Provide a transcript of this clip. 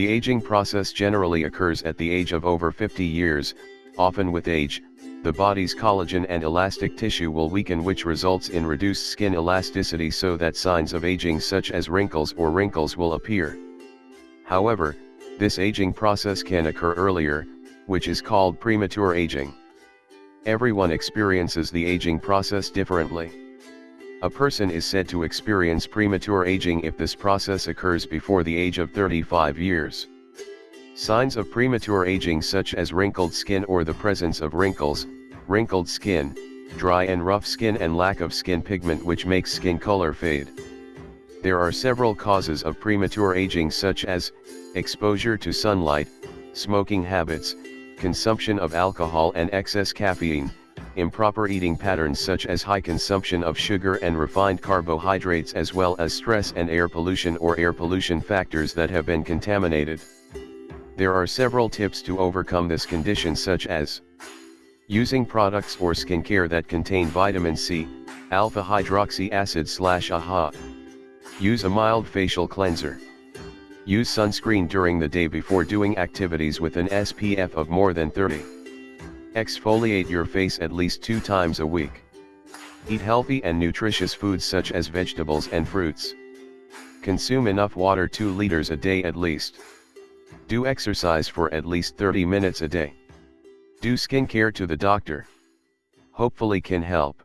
The aging process generally occurs at the age of over 50 years, often with age, the body's collagen and elastic tissue will weaken which results in reduced skin elasticity so that signs of aging such as wrinkles or wrinkles will appear. However, this aging process can occur earlier, which is called premature aging. Everyone experiences the aging process differently. A person is said to experience premature aging if this process occurs before the age of 35 years. Signs of premature aging such as wrinkled skin or the presence of wrinkles, wrinkled skin, dry and rough skin and lack of skin pigment which makes skin color fade. There are several causes of premature aging such as, exposure to sunlight, smoking habits, consumption of alcohol and excess caffeine, improper eating patterns such as high consumption of sugar and refined carbohydrates as well as stress and air pollution or air pollution factors that have been contaminated. There are several tips to overcome this condition such as Using products or skincare that contain vitamin C, alpha hydroxy acid slash AHA. Use a mild facial cleanser. Use sunscreen during the day before doing activities with an SPF of more than 30. Exfoliate your face at least two times a week. Eat healthy and nutritious foods such as vegetables and fruits. Consume enough water 2 liters a day at least. Do exercise for at least 30 minutes a day. Do skincare to the doctor. Hopefully can help.